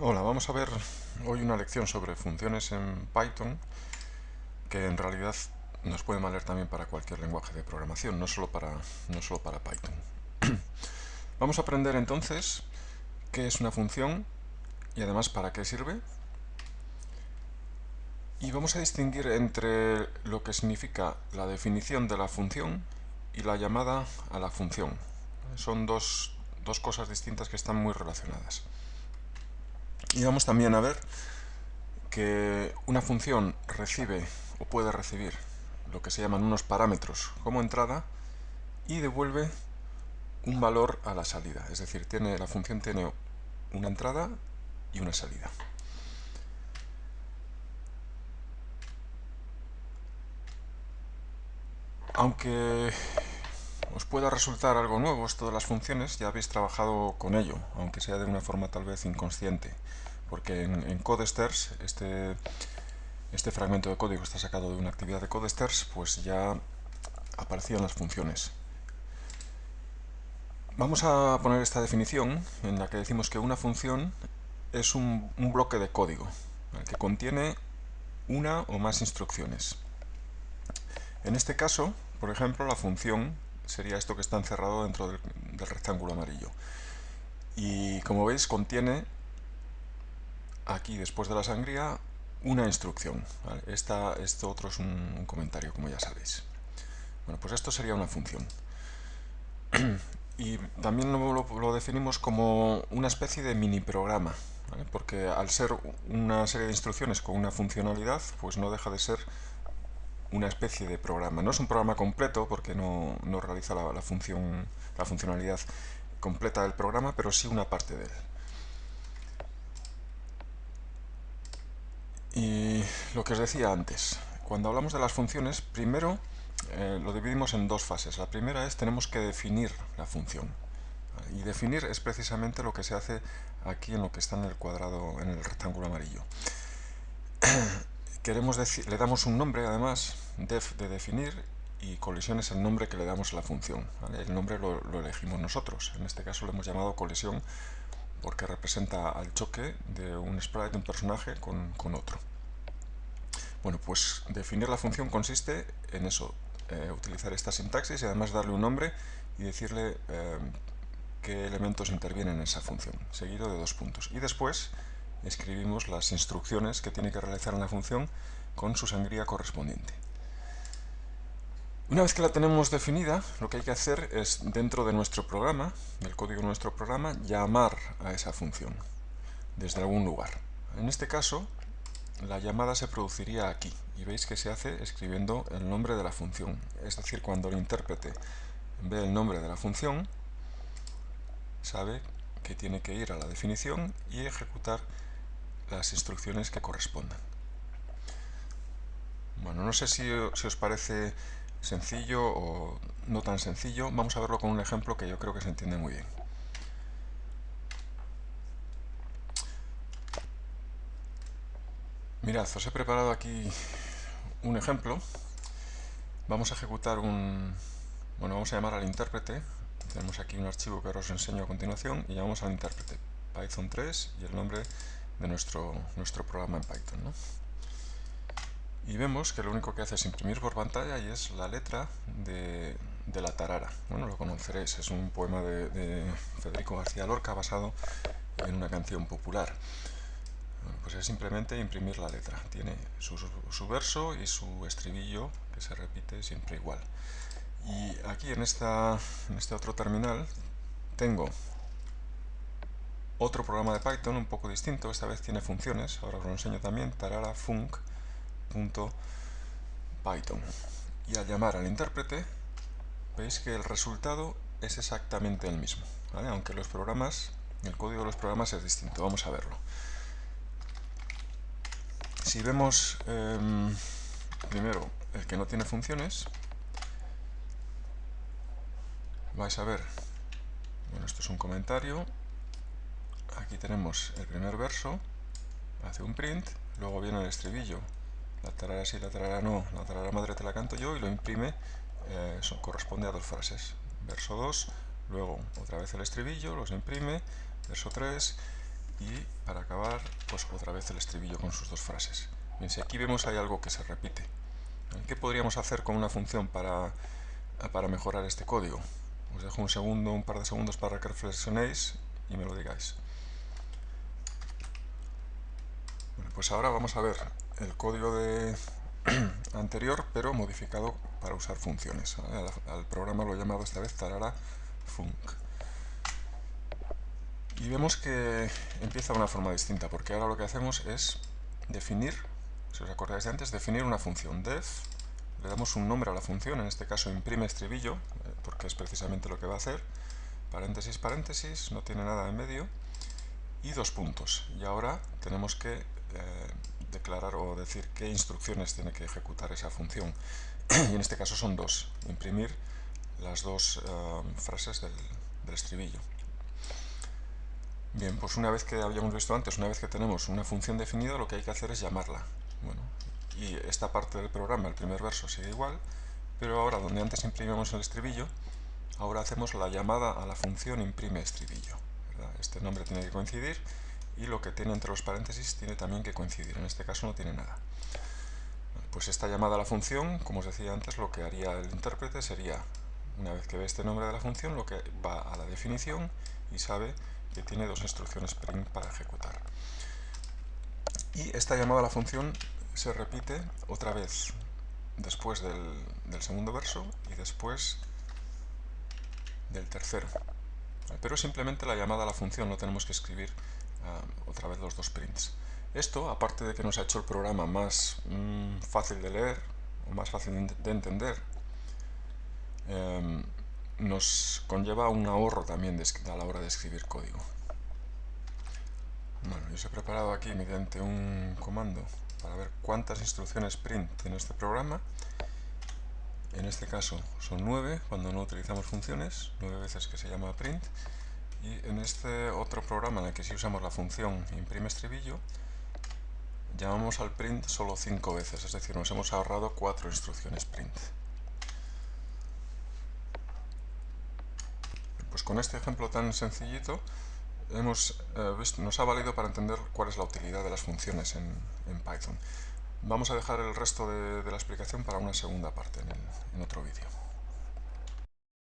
Hola, vamos a ver hoy una lección sobre funciones en Python que en realidad nos puede valer también para cualquier lenguaje de programación, no solo para, no solo para Python. vamos a aprender entonces qué es una función y además para qué sirve. Y vamos a distinguir entre lo que significa la definición de la función y la llamada a la función. Son dos, dos cosas distintas que están muy relacionadas. Y vamos también a ver que una función recibe o puede recibir lo que se llaman unos parámetros como entrada y devuelve un valor a la salida. Es decir, tiene, la función tiene una entrada y una salida. Aunque os pueda resultar algo nuevo esto de las funciones, ya habéis trabajado con ello, aunque sea de una forma tal vez inconsciente, porque en, Codesters, este, este fragmento de código está sacado de una actividad de Codesters, pues ya aparecían las funciones. Vamos a poner esta definición en la que decimos que una función es un bloque de código que contiene una o más instrucciones. En este caso, por ejemplo, la función sería esto que está encerrado dentro del, rectángulo amarillo. Y como veis contiene aquí después de la sangría una instrucción. Esto otro es un, comentario, como ya sabéis. Bueno, pues esto sería una función. y también lo, definimos como una especie de mini programa, porque al ser una serie de instrucciones con una funcionalidad, pues no deja de ser una especie de programa. No es un programa completo porque no, realiza la, función, la funcionalidad completa del programa, pero sí una parte de él. Y lo que os decía antes, cuando hablamos de las funciones, primero eh, lo dividimos en dos fases. La primera es tenemos que definir la función. Y definir es precisamente lo que se hace aquí en lo que está en el cuadrado, en el rectángulo amarillo queremos le damos un nombre además, def de definir, y colisión es el nombre que le damos a la función. El nombre lo, elegimos nosotros. En este caso lo hemos llamado colisión porque representa al choque de un sprite, de un personaje, con, otro. Bueno, pues definir la función consiste en eso, eh, utilizar esta sintaxis y además darle un nombre y decirle eh, qué elementos intervienen en esa función, seguido de dos puntos. Y después escribimos las instrucciones que tiene que realizar la función con su sangría correspondiente. Una vez que la tenemos definida, lo que hay que hacer es, dentro de nuestro programa, del código de nuestro programa, llamar a esa función desde algún lugar. En este caso, la llamada se produciría aquí, y veis que se hace escribiendo el nombre de la función. Es decir, cuando el intérprete ve el nombre de la función, sabe que tiene que ir a la definición y ejecutar las instrucciones que correspondan. Bueno, no sé si, os parece sencillo o no tan sencillo. Vamos a verlo con un ejemplo que yo creo que se entiende muy bien. Mirad, os he preparado aquí un ejemplo. Vamos a ejecutar un... Bueno, vamos a llamar al intérprete. Tenemos aquí un archivo que os enseño a continuación y llamamos al intérprete Python 3 y el nombre de nuestro, nuestro programa en Python. Y vemos que lo único que hace es imprimir por pantalla y es la letra de, la tarara. Bueno, lo conoceréis, es un poema de, Federico García Lorca basado en una canción popular. pues es simplemente imprimir la letra. Tiene su, su, verso y su estribillo que se repite siempre igual. Y aquí en, esta, en este otro terminal tengo otro programa de Python un poco distinto, esta vez tiene funciones, ahora os lo enseño también, tararafunc.python. Y al llamar al intérprete, veis que el resultado es exactamente el mismo, aunque los programas, el código de los programas es distinto, vamos a verlo. Si vemos em, primero el que no tiene funciones, vais a ver, bueno, esto es un comentario, aquí tenemos el primer verso, hace un print, luego viene el estribillo, la tarara sí, la tarara no, la tarara madre te la canto yo y lo imprime, eh, corresponde a dos frases. Verso 2, luego otra vez el estribillo, los imprime, verso 3 y para acabar pues otra vez el estribillo con sus dos frases. Bien, si aquí vemos hay algo que se repite. ¿Qué podríamos hacer con una función para, para mejorar este código? Os dejo un segundo, un par de segundos para que reflexionéis y me lo digáis. Bueno, pues ahora vamos a ver el código de anterior, pero modificado para usar funciones. Al, programa lo he llamado esta vez tarara func. Y vemos que empieza de una forma distinta, porque ahora lo que hacemos es definir, si os acordáis de antes, definir una función def, le damos un nombre a la función, en este caso imprime estribillo, eh, porque es precisamente lo que va a hacer, paréntesis, paréntesis, no tiene nada en medio, y dos puntos. Y ahora tenemos que eh, declarar o decir qué instrucciones tiene que ejecutar esa función. y en este caso son dos, imprimir las dos eh, frases del, del estribillo. Bien, pues una vez que habíamos visto antes, una vez que tenemos una función definida, lo que hay que hacer es llamarla. Bueno, y esta parte del programa, el primer verso, sigue igual, pero ahora donde antes imprimimos el estribillo, ahora hacemos la llamada a la función imprime estribillo. Este nombre tiene que coincidir y lo que tiene entre los paréntesis tiene también que coincidir. En este caso no tiene nada. Pues esta llamada a la función, como os decía antes, lo que haría el intérprete sería, una vez que ve este nombre de la función, lo que va a la definición y sabe que tiene dos instrucciones print para ejecutar. Y esta llamada a la función se repite otra vez después del, segundo verso y después del tercero. Pero simplemente la llamada a la función, no tenemos que escribir ah, otra vez los dos prints. Esto, aparte de que nos ha hecho el programa más mm, fácil de leer o más fácil de entender, em, nos conlleva un ahorro también a la hora de escribir código. Bueno, yo os he preparado aquí mediante un comando para ver cuántas instrucciones print tiene este programa. En este caso son 9 cuando no utilizamos funciones, 9 veces que se llama print. Y en este otro programa en el que sí usamos la función imprime estribillo, llamamos al print solo 5 veces, es decir, nos hemos ahorrado 4 instrucciones print. Pues con este ejemplo tan sencillito hemos, eh, nos ha valido para entender cuál es la utilidad de las funciones en, Python. Vamos a dejar el resto de, la explicación para una segunda parte en otro vídeo.